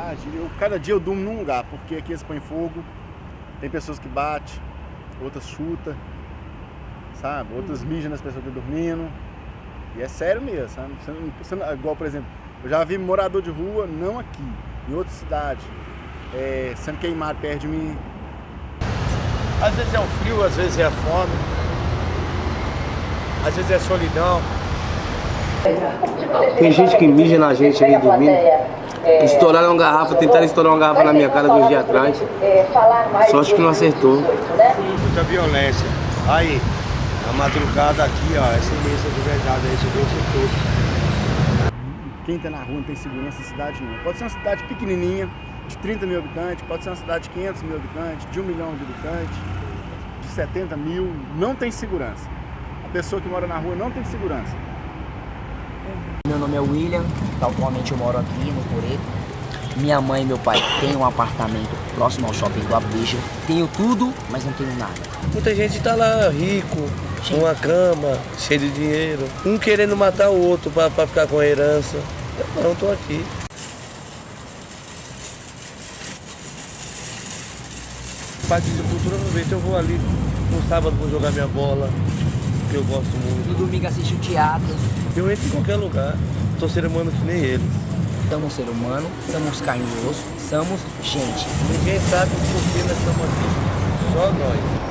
cidade, eu, cada dia eu durmo num lugar, porque aqui eles põem fogo, tem pessoas que batem, outras chutam, sabe? Outras mijam nas pessoas que estão dormindo. E é sério mesmo, sabe? Você não, você não- igual, por exemplo, eu já vi morador de rua, não aqui, em outra cidade, é, sendo queimado perto de mim. Às vezes é o frio, às vezes é a fome, às vezes é a solidão. Tem gente que mija na gente ali dormindo. Estouraram uma garrafa, tentaram estourar uma garrafa na minha cara dois dias atrás. Sorte que não acertou. Muita violência. Aí, a madrugada aqui, ó, essa mesa de verdade aí, você vê isso tudo. Quem tá na rua não tem segurança em cidade nenhuma. Pode ser uma cidade pequenininha, de 30 mil habitantes, pode ser uma cidade de 500 mil habitantes, de 1 milhão de habitantes, de 70 mil, não tem segurança. A pessoa que mora na rua não tem segurança. Meu nome é William, atualmente eu moro aqui no Coreto. Minha mãe e meu pai têm um apartamento próximo ao shopping do Abdicha. Tenho tudo, mas não tenho nada. Muita gente tá lá rico, com uma cama, cheio de dinheiro. Um querendo matar o outro pra, pra ficar com a herança. Eu não, tô aqui. Parte de cultura aproveita, eu vou ali no sábado vou jogar minha bola, que eu gosto muito. No domingo assisto teatro. Eu entro em qualquer lugar, tô ser humano que nem eles. Somos ser humano, somos carne e osso, somos gente. Ninguém sabe por que nós estamos aqui, só nós.